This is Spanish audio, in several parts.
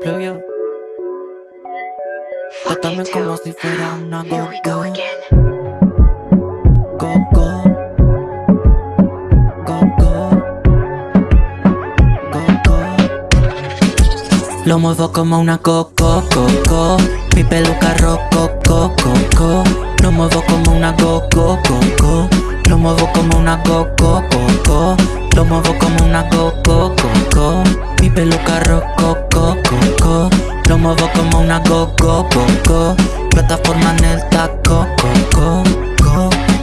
Pluvio. Trátame como si fuera una go go. Go go. Go go. Go go. Lo muevo como una coco coco. Mi peluca roco coco coco. Lo muevo como una go go go Lo muevo como una go go go Lo muevo como una go go Mi peluca roco coco Lo muevo como una go go Plataforma en el taco go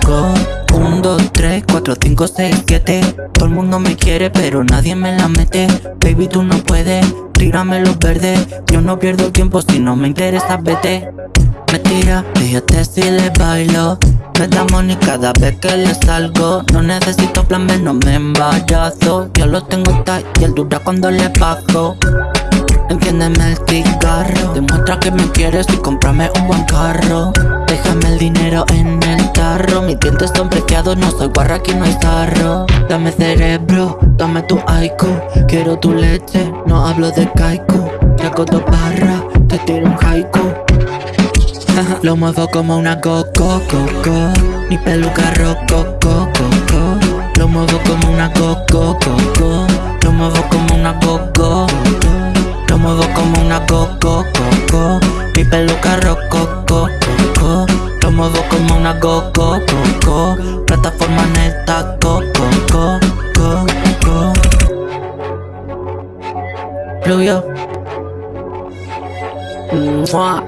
go 1, 2, 3, 4, 5, 6, 7 Todo el mundo me quiere pero nadie me la mete. Baby tú no puedes, tírame los verdes. Yo no pierdo tiempo si no me interesa vete. Me tira, fíjate si le bailo. Me da money cada vez que le salgo. No necesito plan B, no me embarazo Yo lo tengo tight y él dura cuando le bajo. Enciéndeme el cigarro. Demuestra que me quieres y cómprame un buen carro dientes son preciados, no soy guarra, aquí no hay tarro. Dame cerebro, dame tu aiku Quiero tu leche, no hablo de Te hago dos barras, te tiro un haiku. Lo muevo como una coco, coco. Mi peluca roco, coco Lo muevo como una coco, coco. Lo muevo como una coco. Lo muevo como una coco, coco. Mi peluca roco, coco Plataforma en el taco, coco, coco Pluvio Mua